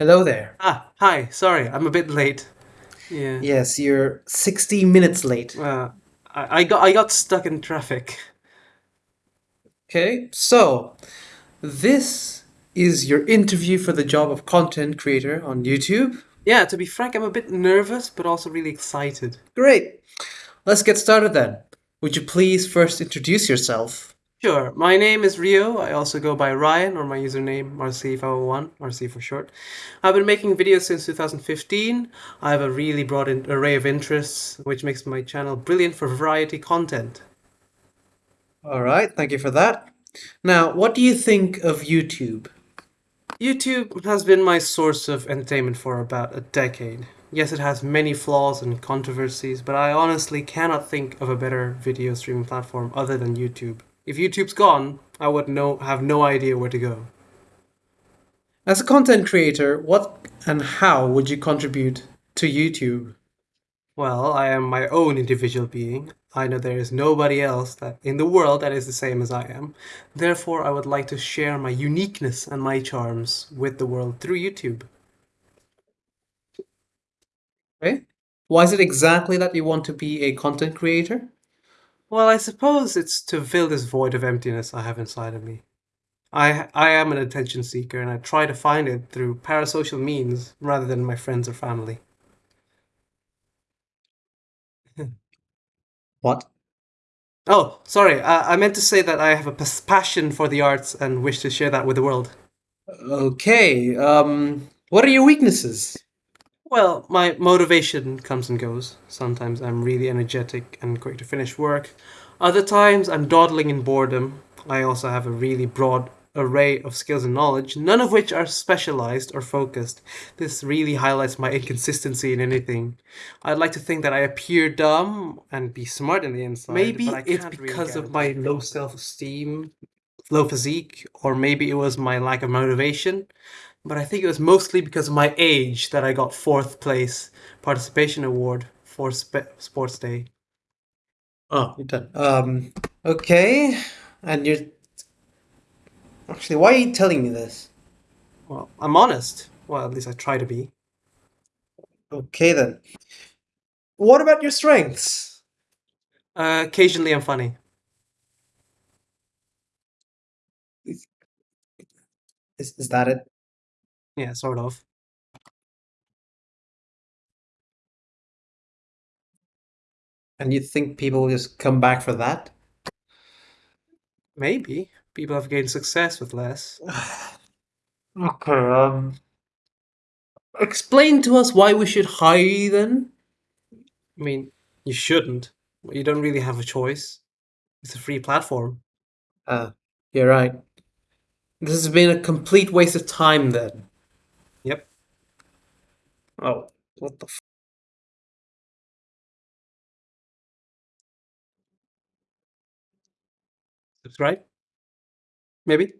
Hello there. Ah, hi. Sorry, I'm a bit late. Yeah. Yes, you're 60 minutes late. Uh, I, I got I got stuck in traffic. Okay, so this is your interview for the job of content creator on YouTube. Yeah, to be frank, I'm a bit nervous, but also really excited. Great. Let's get started then. Would you please first introduce yourself? Sure. My name is Rio. I also go by Ryan, or my username Marcy501, Marcy for short. I've been making videos since 2015. I have a really broad array of interests, which makes my channel brilliant for variety content. All right, thank you for that. Now, what do you think of YouTube? YouTube has been my source of entertainment for about a decade. Yes, it has many flaws and controversies, but I honestly cannot think of a better video streaming platform other than YouTube. If YouTube's gone, I would no have no idea where to go. As a content creator, what and how would you contribute to YouTube? Well, I am my own individual being. I know there is nobody else that in the world that is the same as I am. Therefore, I would like to share my uniqueness and my charms with the world through YouTube. Okay. Why is it exactly that you want to be a content creator? Well, I suppose it's to fill this void of emptiness I have inside of me. I I am an attention seeker and I try to find it through parasocial means rather than my friends or family. What? Oh, sorry. I, I meant to say that I have a pas- passion for the arts and wish to share that with the world. Okay, um, what are your weaknesses? Well, my motivation comes and goes. Sometimes I'm really energetic and quick to finish work. Other times I'm dawdling in boredom. I also have a really broad array of skills and knowledge, none of which are specialized or focused. This really highlights my inconsistency in anything. I'd like to think that I appear dumb and be smart in the inside. Maybe it's can't really because of my low self-esteem. Low physique, or maybe it was my lack of motivation. But I think it was mostly because of my age that I got fourth place participation award for spe- Sports Day. Oh, you're done. Um, okay, and you're actually, why are you telling me this? Well, I'm honest. Well, at least I try to be. Okay then. What about your strengths? Uh, occasionally I'm funny. Is, is that it? Yeah, sort of. And you think people will just come back for that? Maybe. People have gained success with less. Okay, um, explain to us why we should hire you then. I mean, you shouldn't. You don't really have a choice. It's a free platform. Ah, you're right. This has been a complete waste of time then. Yep. Oh, what the f- Subscribe? Maybe?